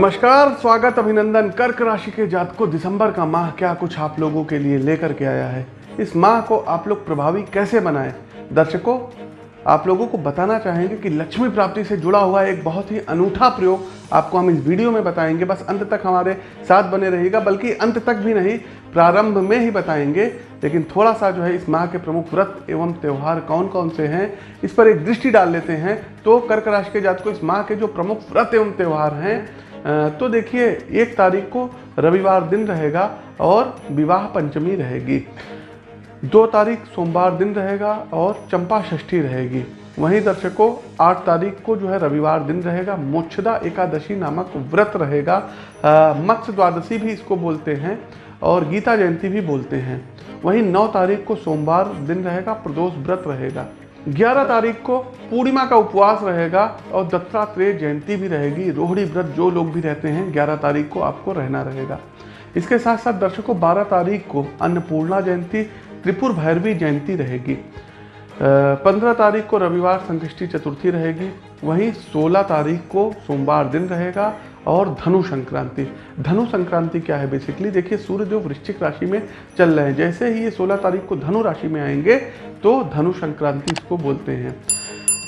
नमस्कार, स्वागत अभिनंदन। कर्क राशि के जातकों, दिसंबर का माह क्या कुछ आप लोगों के लिए लेकर के आया है? इस माह को आप लोग प्रभावी कैसे बनाएँ? दर्शकों, आप लोगों को बताना चाहेंगे कि लक्ष्मी प्राप्ति से जुड़ा हुआ एक बहुत ही अनूठा प्रयोग आपको हम इस वीडियो में बताएँगे। बस अंत तक हमारे साथ बने रहिएगा, बल्कि अंत तक भी नहीं, प्रारंभ में ही बताएँगे। लेकिन थोड़ा सा जो है इस माह के प्रमुख व्रत एवं त्यौहार कौन कौन से हैं, इस पर एक दृष्टि डाल लेते हैं। तो कर्क राशि के जात को इस माह के जो प्रमुख व्रत एवं त्यौहार हैं तो देखिए, एक तारीख को रविवार दिन रहेगा और विवाह पंचमी रहेगी। दो तारीख सोमवार दिन रहेगा और चंपा षष्ठी रहेगी। वहीं दर्शकों, आठ तारीख को जो है रविवार दिन रहेगा। मोक्षदा एकादशी नामक व्रत रहेगा। मत्स्य द्वादशी भी इसको बोलते हैं और गीता जयंती भी बोलते हैं। वहीं नौ तारीख को सोमवार दिन रहेगा। प्रदोष व्रत रहेगा। 11 तारीख को पूर्णिमा का उपवास रहेगा और दत्तात्रेय जयंती भी रहेगी। रोहड़ी व्रत जो लोग भी रहते हैं 11 तारीख को आपको रहना रहेगा। इसके साथ साथ दर्शकों 12 तारीख को अन्नपूर्णा जयंती, त्रिपुर भैरवी जयंती रहेगी। पंद्रह तारीख को रविवार संकृष्टि चतुर्थी रहेगी। वहीं सोलह तारीख को सोमवार दिन रहेगा और धनु संक्रांति। धनु संक्रांति क्या है बेसिकली देखिए, सूर्य जो वृश्चिक राशि में चल रहे हैं, जैसे ही ये सोलह तारीख को धनु राशि में आएँगे तो धनु संक्रांति इसको बोलते हैं।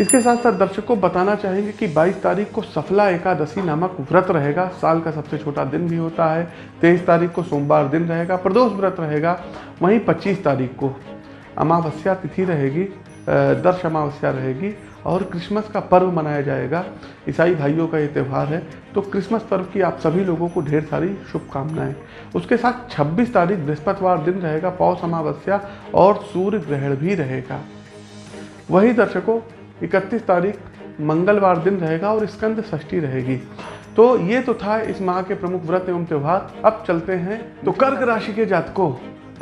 इसके साथ साथ दर्शक को बताना चाहेंगे कि 22 तारीख को सफला एकादशी नामक व्रत रहेगा। साल का सबसे छोटा दिन भी होता है 23 तारीख को सोमवार दिन रहेगा, प्रदोष व्रत रहेगा। वहीं 25 तारीख को अमावस्या तिथि रहेगी दर्श अमावस्या रहेगी और क्रिसमस का पर्व मनाया जाएगा। ईसाई भाइयों का ये त्यौहार है। तो क्रिसमस पर्व की आप सभी लोगों को ढेर सारी शुभकामनाएँ। उसके साथ 26 तारीख बृहस्पतिवार दिन रहेगा, पौष अमावस्या और सूर्य ग्रहण भी रहेगा। वही दर्शकों 31 तारीख मंगलवार दिन रहेगा और स्कंद षष्ठी रहेगी। तो ये तो था इस माह के प्रमुख व्रत एवं त्यौहार। अब चलते हैं। तो कर्क राशि के जातकों,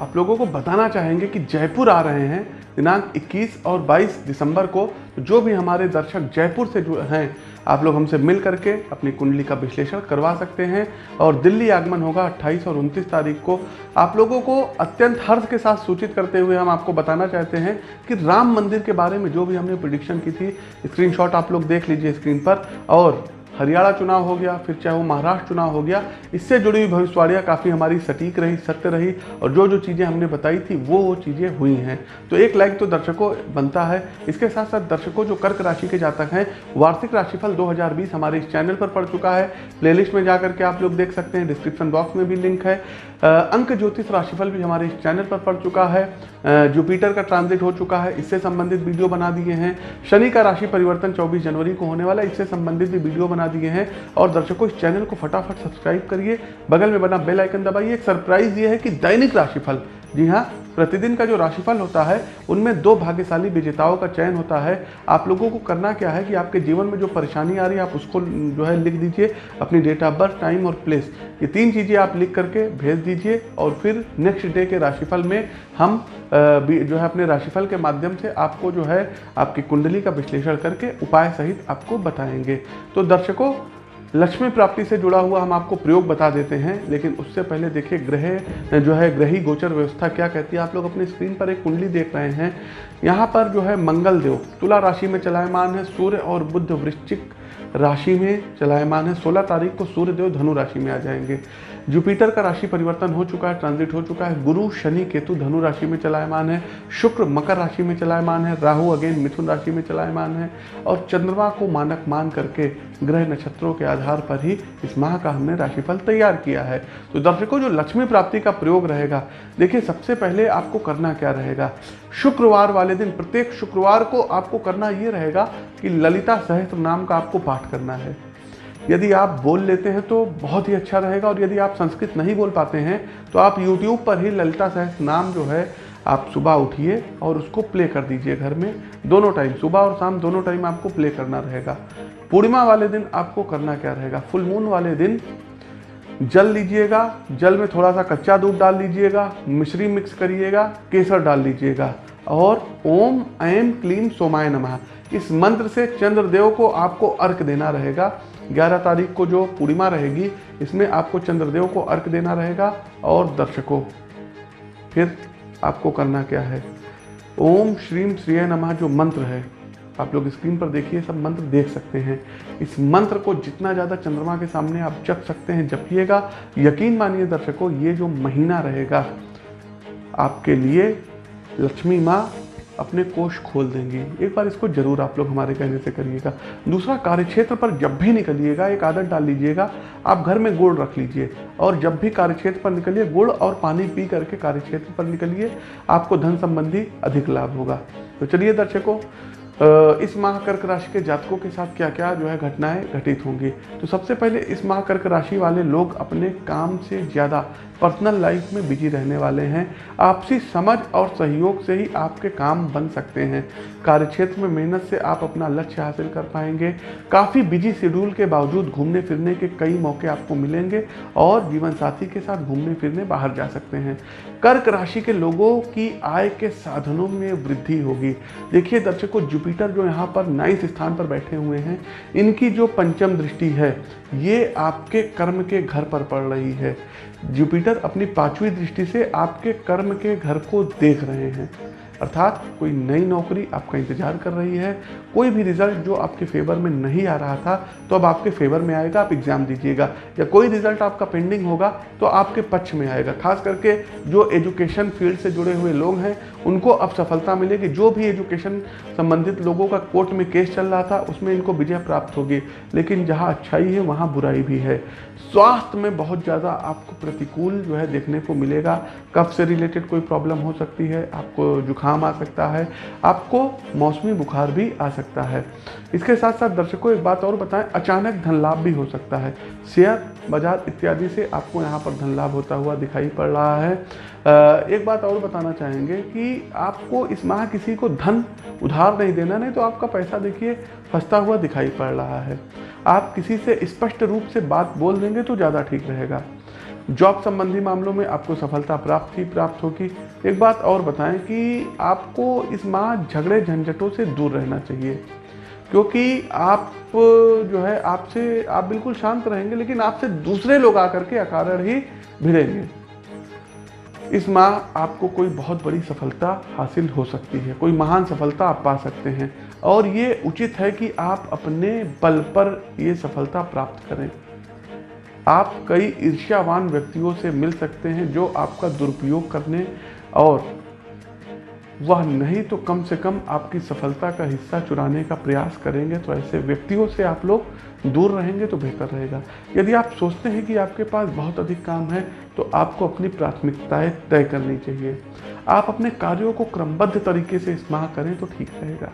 आप लोगों को बताना चाहेंगे कि जयपुर आ रहे हैं। दिनांक 21 और 22 दिसंबर को जो भी हमारे दर्शक जयपुर से जो हैं, आप लोग हमसे मिल करके अपनी कुंडली का विश्लेषण करवा सकते हैं और दिल्ली आगमन होगा 28 और 29 तारीख को। आप लोगों को अत्यंत हर्ष के साथ सूचित करते हुए हम आपको बताना चाहते हैं कि राम मंदिर के बारे में जो भी हमने प्रिडिक्शन की थी स्क्रीनशॉट आप लोग देख लीजिए स्क्रीन पर और हरियाणा चुनाव हो गया, फिर चाहे वो महाराष्ट्र चुनाव हो गया, इससे जुड़ी हुई भविष्यवाणियाँ काफ़ी हमारी सटीक रही, सत्य रही, और जो जो चीज़ें हमने बताई थी, वो वो चीज़ें हुई हैं। तो एक लाइक तो दर्शकों बनता है। इसके साथ साथ दर्शकों जो कर्क राशि के जातक हैं, वार्षिक राशिफल 2020 हमारे इस चैनल पर पड़ चुका है। प्लेलिस्ट में जा करके आप लोग देख सकते हैं डिस्क्रिप्शन बॉक्स में भी लिंक है। अंक ज्योतिष राशिफल भी हमारे इस चैनल पर पड़ चुका है। जुपिटर का ट्रांजिट हो चुका है। इससे संबंधित वीडियो बना दिए हैं। शनि का राशि परिवर्तन 24 जनवरी को होने वाला है। इससे संबंधित भी वीडियो बना दिए हैं। और दर्शकों, इस चैनल को फटाफट सब्सक्राइब करिए। बगल में बना बेल आइकन दबाइए। एक सरप्राइज़ ये है कि दैनिक राशिफल। जी हाँ प्रतिदिन का जो राशिफल होता है, उनमें दो भाग्यशाली विजेताओं का चयन होता है। आप लोगों को करना क्या है कि आपके जीवन में जो परेशानी आ रही है, आप उसको जो है लिख दीजिए, अपनी डेट ऑफ़ बर्थ टाइम और प्लेस ये तीन चीज़ें आप लिख करके भेज दीजिए और फिर नेक्स्ट डे के राशिफल में हम जो है अपने राशिफल के माध्यम से आपको जो है, आपकी कुंडली का विश्लेषण करके उपाय सहित आपको बताएँगे। तो दर्शकों लक्ष्मी प्राप्ति से जुड़ा हुआ हम आपको प्रयोग बता देते हैं, लेकिन उससे पहले देखिए ग्रह, जो है ग्रही गोचर व्यवस्था क्या कहती है? आप लोग अपनी स्क्रीन पर एक कुंडली देख रहे हैं। यहाँ पर जो है मंगल देव तुला राशि में चलायमान है, सूर्य और बुद्ध वृश्चिक राशि में चलायमान है। 16 तारीख को सूर्यदेव धनु राशि में आ जाएँगे। जुपिटर का राशि परिवर्तन हो चुका है ट्रांजिट हो चुका है। गुरु, शनि, केतु, धनु राशि में चलायमान है। शुक्र, मकर राशि में चलायमान है। राहु अगेन मिथुन राशि में चलायमान है। और चंद्रमा को मानक मान करके ग्रह नक्षत्रों के आधार पर ही इस माह का हमने राशिफल तैयार किया है। तो दर्शकों, जो लक्ष्मी प्राप्ति का प्रयोग रहेगा, देखिए, सबसे पहले आपको करना क्या रहेगा? शुक्रवार वाले दिन, प्रत्येक शुक्रवार को आपको करना ये रहेगा कि ललिता सहस्त्र नाम का आपको पाठ करना है। यदि आप बोल लेते हैं तो बहुत ही अच्छा रहेगा और यदि आप संस्कृत नहीं बोल पाते हैं तो आप यूट्यूब पर ही ललिता सहस नाम जो है, आप सुबह उठिए और उसको प्ले कर दीजिए घर में। दोनों टाइम सुबह और शाम दोनों टाइम आपको प्ले करना रहेगा। पूर्णिमा वाले दिन आपको करना क्या रहेगा? फुल मून वाले दिन जल लीजिएगा, जल में थोड़ा सा कच्चा दूध डाल लीजिएगा, मिश्री मिक्स करिएगा, केसर डाल लीजिएगा और ओम ऐम क्लीम सोमाय नमः। इस मंत्र से चंद्रदेव को आपको अर्क देना रहेगा। 11 तारीख को जो पूर्णिमा रहेगी, इसमें आपको चंद्रदेव को अर्क देना रहेगा और दर्शकों, फिर आपको करना क्या है? ओम श्रीम श्रीय नमः जो मंत्र है, आप लोग स्क्रीन पर देखिए, सब मंत्र देख सकते हैं। इस मंत्र को जितना ज़्यादा चंद्रमा के सामने आप जप सकते हैं, जपिएगा। यकीन मानिए दर्शकों, ये जो महीना रहेगा, आपके लिए लक्ष्मी माँ अपने कोष खोल देंगे। एक बार इसको ज़रूर आप लोग हमारे कहने से करिएगा। दूसरा, कार्यक्षेत्र पर जब भी निकलिएगा, एक आदत डाल लीजिएगा। आप घर में गुड़ रख लीजिए और जब भी कार्यक्षेत्र पर निकलिए, गुड़ और पानी पी करके कार्यक्षेत्र पर निकलिए, आपको धन संबंधी अधिक लाभ होगा। तो चलिए दर्शकों इस माह कर्क राशि के जातकों के साथ क्या क्या जो है घटनाएँ घटित होंगी? तो सबसे पहले इस माह कर्क राशि वाले लोग अपने काम से ज़्यादा पर्सनल लाइफ में बिज़ी रहने वाले हैं। आपसी समझ और सहयोग से ही आपके काम बन सकते हैं। कार्यक्षेत्र में मेहनत से आप अपना लक्ष्य हासिल कर पाएँगे। काफ़ी बिज़ी शेड्यूल के बावजूद घूमने फिरने के कई मौके आपको मिलेंगे और जीवन साथी के साथ घूमने फिरने बाहर जा सकते हैं। कर्क राशि के लोगों की आय के साधनों में वृद्धि होगी। देखिए, दर्शकों जुपिटर जो यहाँ पर नाइस स्थान पर बैठे हुए हैं, इनकी जो पंचम दृष्टि है, ये आपके कर्म के घर पर पड़ रही है। जुपिटर अपनी पांचवी दृष्टि से आपके कर्म के घर को देख रहे हैं। अर्थात कोई नई नौकरी आपका इंतज़ार कर रही है, कोई भी रिज़ल्ट जो आपके फेवर में नहीं आ रहा था तो अब आपके फेवर में आएगा, आप एग्ज़ाम दीजिएगा। या कोई रिज़ल्ट आपका पेंडिंग होगा तो आपके पक्ष में आएगा। खास करके जो एजुकेशन फ़ील्ड से जुड़े हुए लोग हैं, उनको अब सफलता मिलेगी। जो भी एजुकेशन संबंधित लोगों का कोर्ट में केस चल रहा था, उसमें इनको विजय प्राप्त होगी। लेकिन जहाँ अच्छाई है, वहाँ बुराई भी है। स्वास्थ्य में बहुत ज़्यादा आपको प्रतिकूल जो है देखने को मिलेगा। कफ से रिलेटेड कोई प्रॉब्लम हो सकती है, आपको जुकाम आ सकता है, आपको मौसमी बुखार भी आ सकता है। इसके साथ साथ दर्शकों, एक बात और बताएँ, अचानक धन लाभ भी हो सकता है। शेयर बाज़ार इत्यादि से आपको यहाँ पर धन लाभ होता हुआ दिखाई पड़ रहा है। एक बात और बताना चाहेंगे कि आपको इस माह किसी को धन उधार नहीं देना, नहीं तो आपका पैसा देखिए फंसता हुआ दिखाई पड़ रहा है। आप किसी से स्पष्ट रूप से बात बोल देंगे तो ज़्यादा ठीक रहेगा। जॉब संबंधी मामलों में आपको सफलता प्राप्त ही प्राप्त होगी। एक बात और बताएँ कि आपको इस माह झगड़े झंझटों से दूर रहना चाहिए, क्योंकि आप, जो है, आपसे, आप बिल्कुल शांत रहेंगे, लेकिन आपसे दूसरे लोग आकर के अकारण ही भिड़ेंगे। इस माह आपको कोई बहुत बड़ी सफलता हासिल हो सकती है, कोई महान सफलता आप पा सकते हैं, और ये उचित है कि आप अपने बल पर ये सफलता प्राप्त करें। आप कई ईर्ष्यावान व्यक्तियों से मिल सकते हैं जो आपका दुरुपयोग करने और वह नहीं तो कम से कम आपकी सफलता का हिस्सा चुराने का प्रयास करेंगे तो ऐसे व्यक्तियों से आप लोग दूर रहेंगे तो बेहतर रहेगा। यदि आप सोचते हैं कि आपके पास बहुत अधिक काम है तो आपको अपनी प्राथमिकताएँ तय करनी चाहिए। आप अपने कार्यों को क्रमबद्ध तरीके से इस माह करें तो ठीक रहेगा।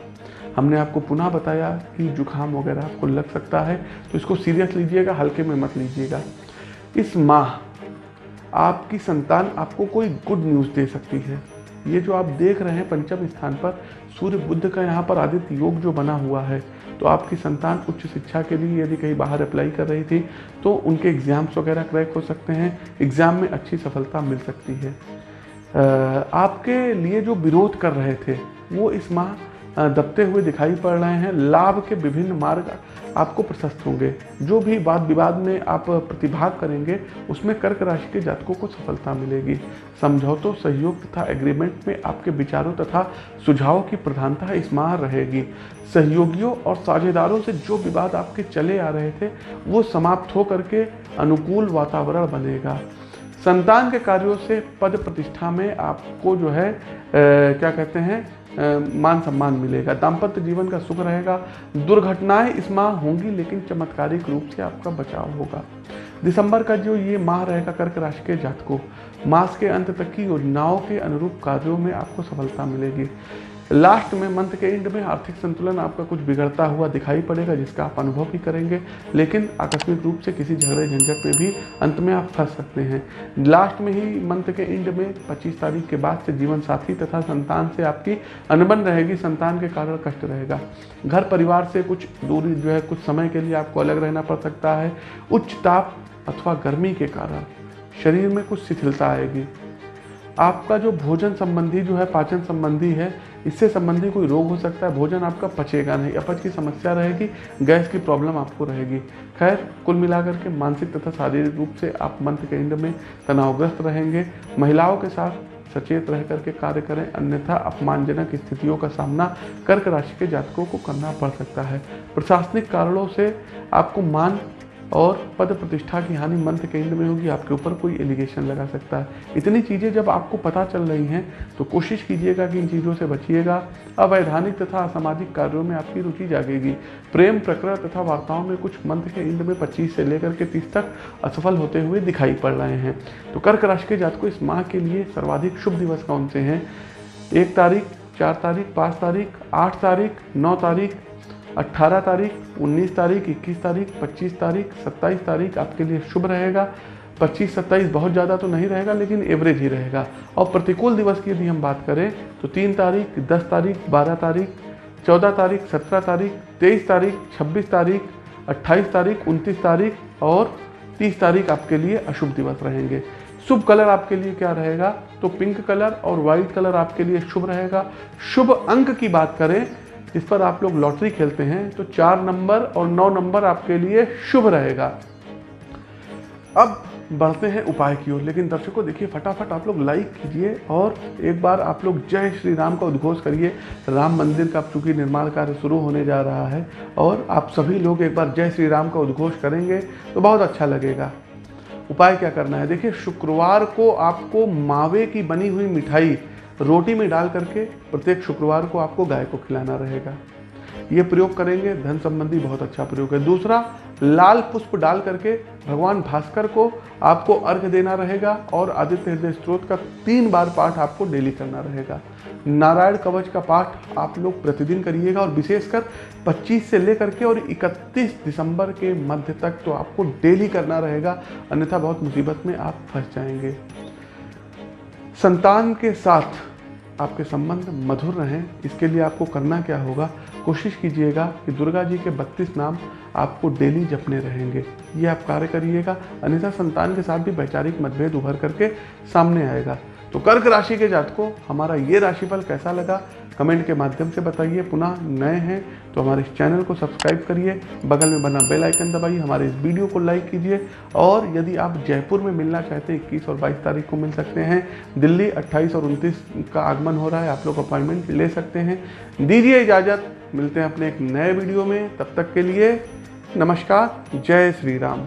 हमने आपको पुनः बताया कि जुकाम वगैरह आपको लग सकता है तो इसको सीरियस लीजिएगा, हल्के में मत लीजिएगा। इस माह आपकी संतान आपको कोई गुड न्यूज़ दे सकती है। ये जो आप देख रहे हैं पंचम स्थान पर, सूर्य बुद्ध का यहाँ पर आदित्य योग जो बना हुआ है तो आपकी संतान उच्च शिक्षा के लिए यदि कहीं बाहर अप्लाई कर रही थी तो उनके एग्ज़ाम्स वगैरह क्रैक हो सकते हैं एग्ज़ाम में अच्छी सफलता मिल सकती है। आपके लिए जो विरोध कर रहे थे, वो इस माह दबते हुए दिखाई पड़ रहे हैं। लाभ के विभिन्न मार्ग आपको प्रशस्त होंगे। जो भी वाद विवाद में आप प्रतिभाग करेंगे उसमें कर्क राशि के जातकों को सफलता मिलेगी। समझौतों सहयोग तथा एग्रीमेंट में आपके विचारों तथा सुझावों की प्रधानता इस माह रहेगी। सहयोगियों और साझेदारों से जो विवाद आपके चले आ रहे थे वो समाप्त हो करके अनुकूल वातावरण बनेगा। संतान के कार्यों से पद प्रतिष्ठा में आपको जो है आ, क्या कहते हैं मान सम्मान मिलेगा। दाम्पत्य जीवन का सुख रहेगा। दुर्घटनाएँ इस माह होंगी, लेकिन चमत्कारिक रूप से आपका बचाव होगा। दिसंबर का जो ये माह रहेगा, कर्क राशि के जातकों, मास के अंत तक की योजनाओं के अनुरूप कार्यों में आपको सफलता मिलेगी। लास्ट में मंथ के एंड में आर्थिक संतुलन आपका कुछ बिगड़ता हुआ दिखाई पड़ेगा, जिसका आप अनुभव भी करेंगे। लेकिन आकस्मिक रूप से किसी झगड़े झंझट में भी अंत में आप फंस सकते हैं। लास्ट में ही मंथ के एंड में 25 तारीख के बाद से जीवन साथी तथा संतान से आपकी अनबन रहेगी। संतान के कारण कष्ट रहेगा। घर परिवार से कुछ दूरी जो है, कुछ समय के लिए आपको अलग रहना पड़ सकता है। उच्च ताप अथवा गर्मी के कारण शरीर में कुछ शिथिलता आएगी। आपका जो भोजन संबंधी जो है, पाचन संबंधी है इससे संबंधी कोई रोग हो सकता है, भोजन आपका पचेगा नहीं, अपच की समस्या रहेगी, गैस की प्रॉब्लम आपको रहेगी। खैर, कुल मिलाकर के मानसिक तथा शारीरिक रूप से आप मंथ के में तनावग्रस्त रहेंगे। महिलाओं के साथ सचेत रह करके कार्य करें, अन्यथा अपमानजनक स्थितियों का सामना कर्क राशि के जातकों को करना पड़ सकता है। प्रशासनिक कारणों से आपको मान और पद प्रतिष्ठा की हानि मंथ के एंड में होगी, आपके ऊपर कोई एलिगेशन लगा सकता है। इतनी चीज़ें जब आपको पता चल रही हैं तो कोशिश कीजिएगा कि इन चीज़ों से बचिएगा। अवैधानिक तथा असामाजिक कार्यों में आपकी रुचि जागेगी। प्रेम प्रकरण तथा वार्ताओं में कुछ मंथ के एंड में 25 से लेकर के 30 तक असफल होते हुए दिखाई पड़ रहे हैं। तो कर्क राशि के जात को इस माह के लिए सर्वाधिक शुभ दिवस कौन से हैं? एक तारीख, चार तारीख, पाँच तारीख, आठ तारीख, नौ तारीख 18 तारीख 19 तारीख 21 तारीख 25 तारीख 27 तारीख आपके लिए शुभ रहेगा। 25 27 बहुत ज़्यादा तो नहीं रहेगा, लेकिन एवरेज ही रहेगा। और प्रतिकूल दिवस की यदि हम बात करें तो 3 तारीख 10 तारीख 12 तारीख 14 तारीख 17 तारीख 23 तारीख 26 तारीख 28 तारीख 29 तारीख और 30 तारीख आपके लिए अशुभ दिवस रहेंगे। शुभ कलर आपके लिए क्या रहेगा? तो पिंक कलर और वाइट कलर आपके लिए शुभ रहेगा। शुभ अंक की बात करें जिस पर आप लोग लॉटरी खेलते हैं तो चार नंबर और नौ नंबर आपके लिए शुभ रहेगा। अब बढ़ते हैं उपाय की ओर। लेकिन दर्शकों, देखिए, फटाफट आप लोग लाइक कीजिए और एक बार आप लोग जय श्री राम का उद्घोष करिए। राम मंदिर का चूँकि निर्माण कार्य शुरू होने जा रहा है और आप सभी लोग एक बार जय श्री राम का उद्घोष करेंगे तो बहुत अच्छा लगेगा। उपाय क्या करना है? देखिए, शुक्रवार को आपको मावे की बनी हुई मिठाई रोटी में डाल करके प्रत्येक शुक्रवार को आपको गाय को खिलाना रहेगा। ये प्रयोग करेंगे, धन संबंधी बहुत अच्छा प्रयोग है। दूसरा, लाल पुष्प डाल करके भगवान भास्कर को आपको अर्घ देना रहेगा और आदित्य हृदय स्त्रोत का तीन बार पाठ आपको डेली करना रहेगा। नारायण कवच का पाठ आप लोग प्रतिदिन करिएगा और विशेषकर 25 से लेकर के और 31 दिसंबर के मध्य तक तो आपको डेली करना रहेगा। अन्यथा बहुत मुसीबत में आप फंस जाएँगे। संतान के साथ आपके संबंध मधुर रहें, इसके लिए आपको करना क्या होगा? कोशिश कीजिएगा कि दुर्गा जी के बत्तीस नाम आपको डेली जपने रहेंगे। ये आप कार्य करिएगा। अन्यथा संतान के साथ भी वैचारिक मतभेद उभर करके सामने आएगा। तो कर्क राशि के जातकों, हमारा ये राशिफल कैसा लगा? कमेंट के माध्यम से बताइए। पुनः नए हैं तो हमारे इस चैनल को सब्सक्राइब करिए। बगल में बना बेल आइकन दबाइए। हमारे इस वीडियो को लाइक कीजिए। और यदि आप जयपुर में मिलना चाहते हैं, इक्कीस और बाईस तारीख को मिल सकते हैं। दिल्ली अट्ठाईस और उनतीस का आगमन हो रहा है। आप लोग अपॉइंटमेंट ले सकते हैं। दीजिए इजाज़त। मिलते हैं अपने एक नए वीडियो में। तब तक के लिए नमस्कार। जय श्री राम।